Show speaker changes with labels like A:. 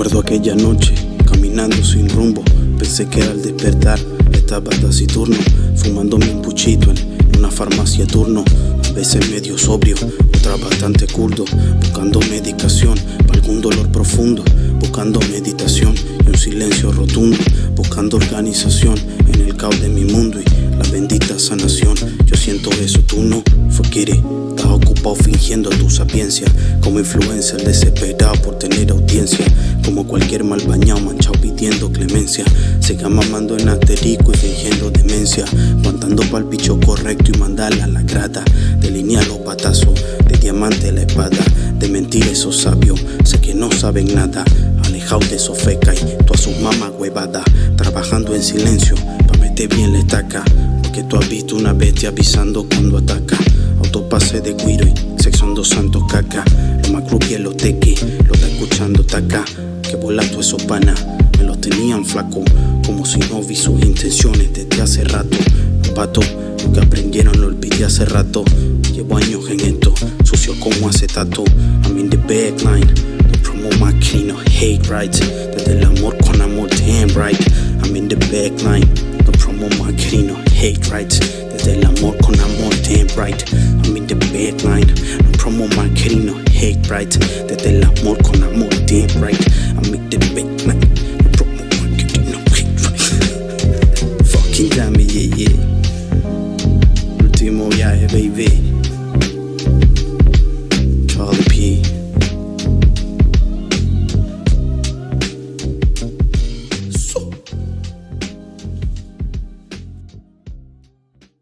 A: Aquella noche, caminando sin rumbo, pensé que al despertar estaba taciturno, fumándome un puchito en una farmacia turno, a veces medio sobrio, otra bastante curdo, buscando medicación para algún dolor profundo, buscando meditación y un silencio rotundo, buscando organización en el caos de mi mundo y la bendita sanación. Yo siento eso, tú no, it, estás ocupado fingiendo tu sapiencia, como influencer desesperado por tener siga mamando en asterisco y fingiendo demencia, aguantando pa'l bicho correcto y mandarla a la grata, delinear los patazos, de diamante la espada, de mentir esos sabios, sé que no saben nada, alejado de esos feca y tú a sus mamás huevada, trabajando en silencio, pa' meter bien la estaca, porque tú has visto una bestia avisando cuando ataca, autopase de guiro y dos santos caca, lo más creepy es los tequi, lo está escuchando taca, que volando esos panas, me los tenían flaco, como si no vi sus intenciones desde hace rato, pato, lo que aprendieron lo olvidé hace rato, llevo años en esto, sucio como acetato, I'm in the backline, to promote my hate right, desde el amor con amor damn right, I'm in the backline, to promote my hate right, desde el amor con amor damn right, I'm in the backline, to promote my hate right, desde el amor con amor damn right, baby.